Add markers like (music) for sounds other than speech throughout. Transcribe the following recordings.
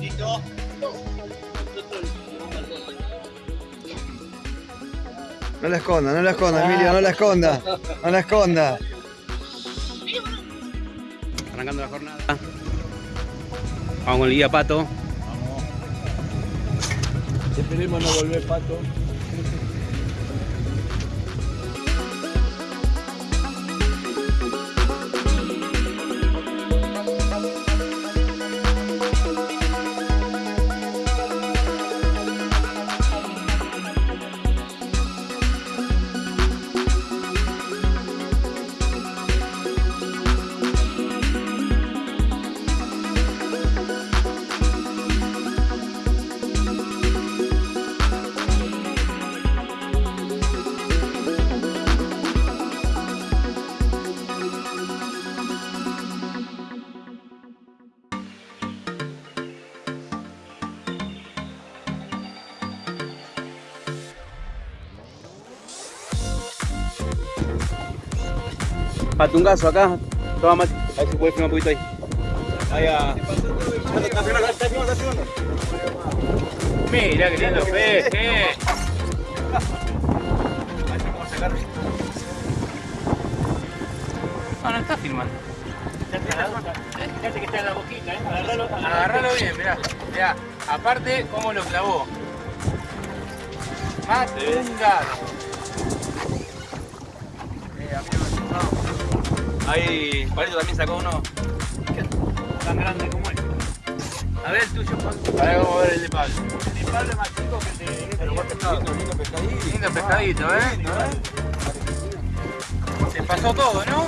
Listo. No la esconda, no la esconda, Emilio, no la esconda. No la esconda. Arrancando la jornada. Vamos con el guía Pato. Esperemos no volver pato. Patungazo acá. Toma Mati. A ver si puedes filmar un poquito ahí. Ahí a. Mira qué lindo peje. Ah, no está filmando. Fíjate que está en la boquita, ¿eh? Agarralo, Agarralo bien, mirá. Mirá, aparte cómo lo clavó. Matungado. Eh, amigo, Ahí, Palito también sacó uno. tan grande como él. A ver el tuyo, Juan. A ver, vamos a ver el de Pablo. El Pablo es más chico que el de Pero buen pescado. Lindo pescadito. Lindo pescadito, ¿eh? Se pasó todo, ¿no?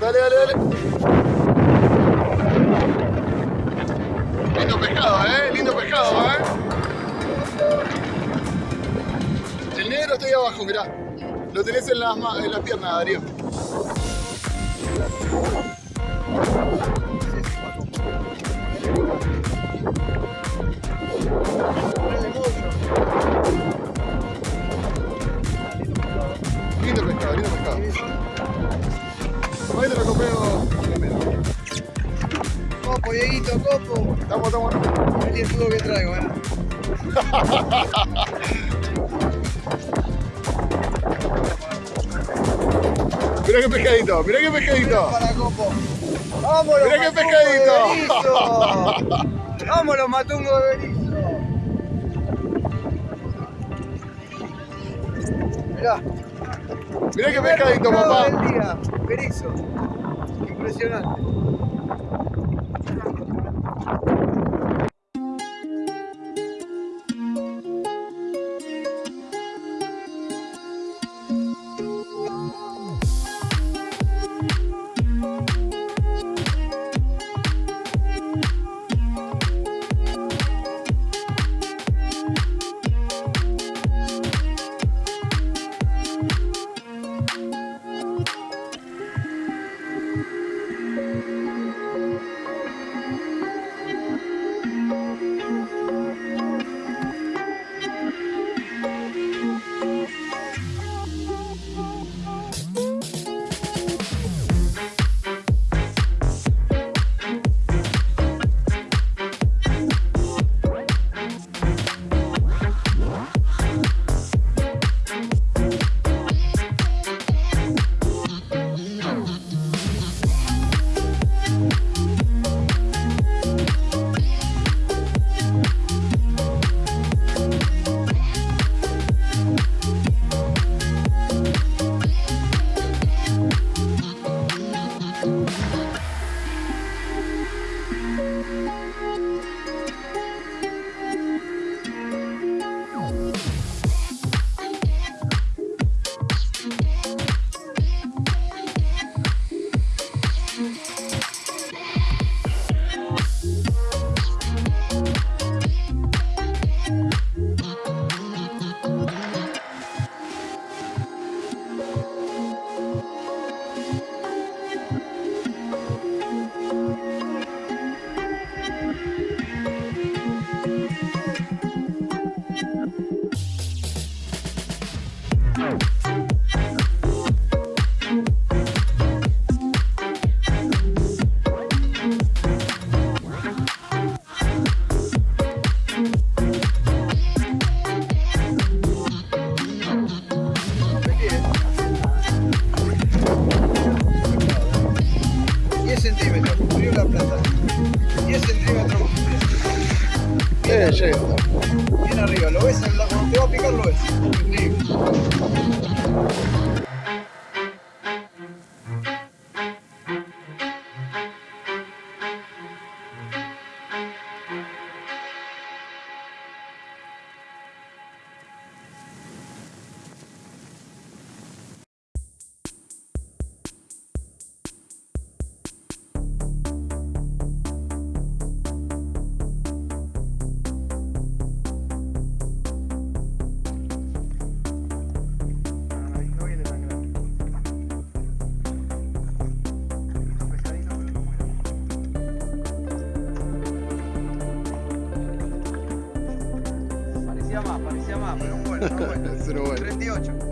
Dale, dale, dale. Lindo pescado, eh. Lindo pescado, eh. El negro está ahí abajo, mirá. Lo tenés en las, ma- en las piernas, Darío. Dieguito, copo. Estamos, estamos. El escudo que traigo, eh. (laughs) Mira qué pescadito, mira qué pescadito. Para copo. Vámonos, Mira qué pescadito. Vámonos, matungo de Berizo. Mirá. Mirá qué pescadito, papá. Del día, Berizo. Impresionante. centímetros cumplió la plata. 10 centímetros. Bien, eh, arriba. Bien arriba, lo ves, cuando te va a picar lo ves. 38.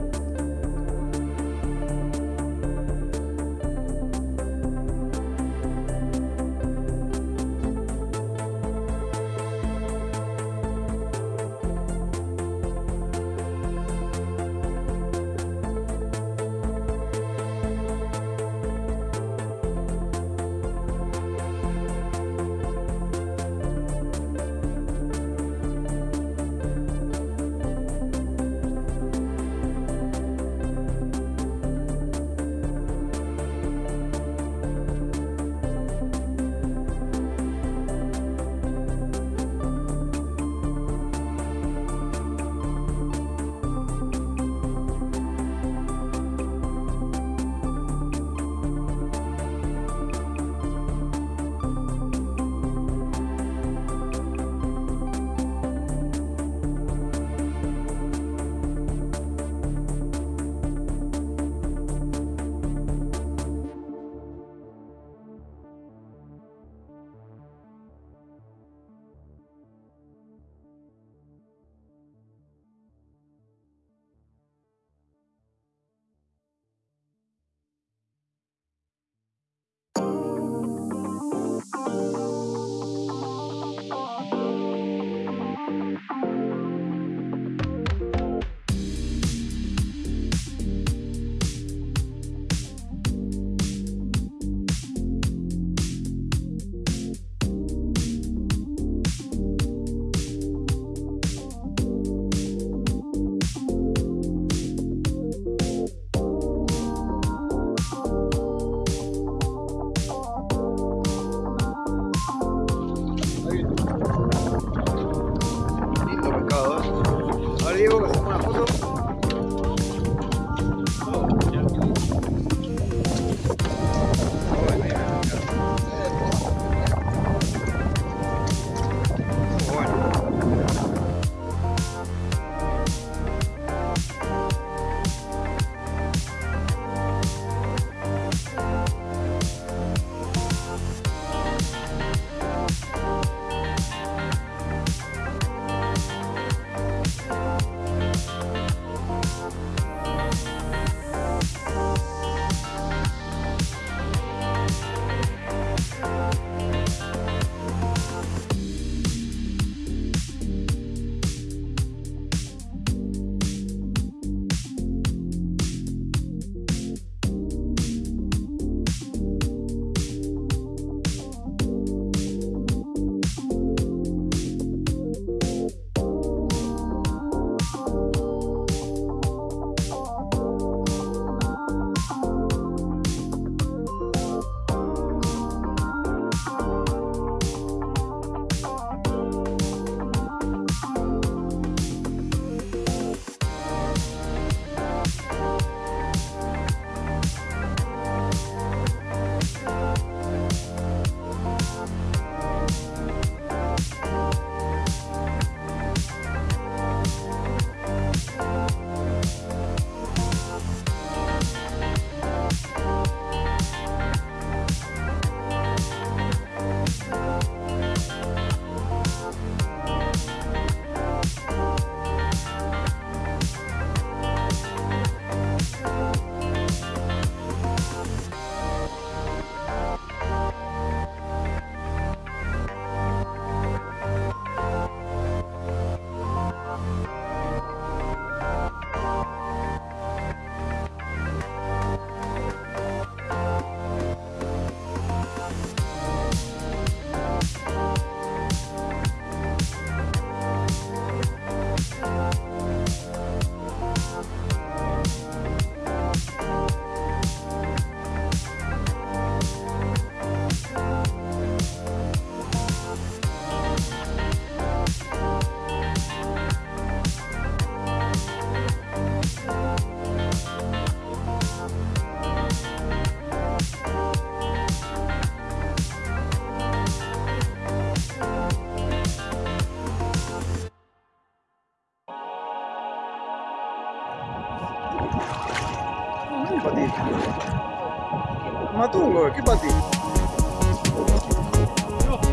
¿Qué para ti?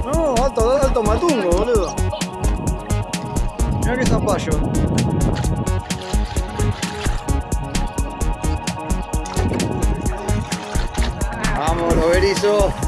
No, alto, alto matungo, boludo. Mira qué zapallo. Vamos, los erizos.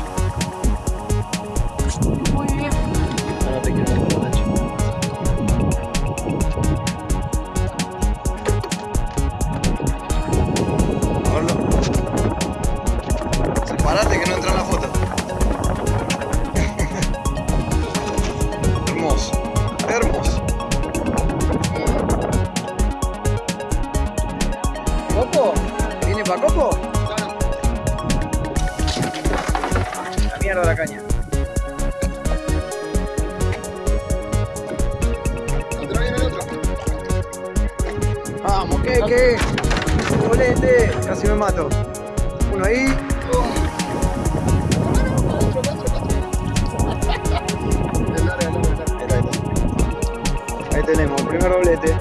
Ahí tenemos, primer doblete.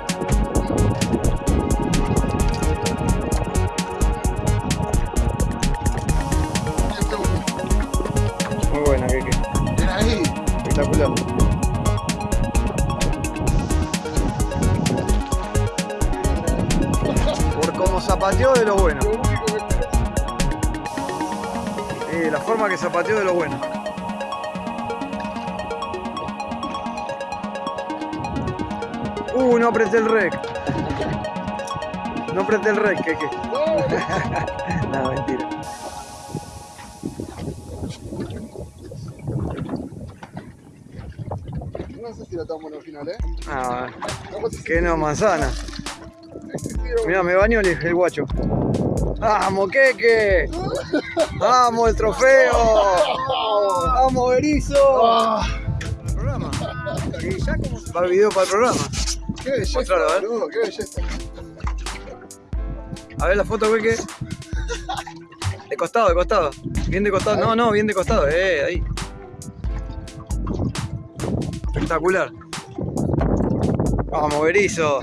Muy buena, Keke. Espectacular. Por como zapateó de lo bueno. Eh, la forma que zapateó de lo bueno. Uh, no apreté el rec. No apreté el rec, que (laughs) no, mentira. No sé si la tomamos al final, ¿eh? Ah, que no, manzana. Mira, me bañó el, el guacho. ¡Vamos, Keke! ¡Vamos, el trofeo! ¡Vamos, Berizo! programa. Y ya como va el video para el programa. Qué belleza, Mostralo, a ver. boludo, qué belleza. A ver la foto, Keke. De costado, de costado. Bien de costado. No, no, bien de costado. Eh, ahí. Espectacular. Vamos, Berizo.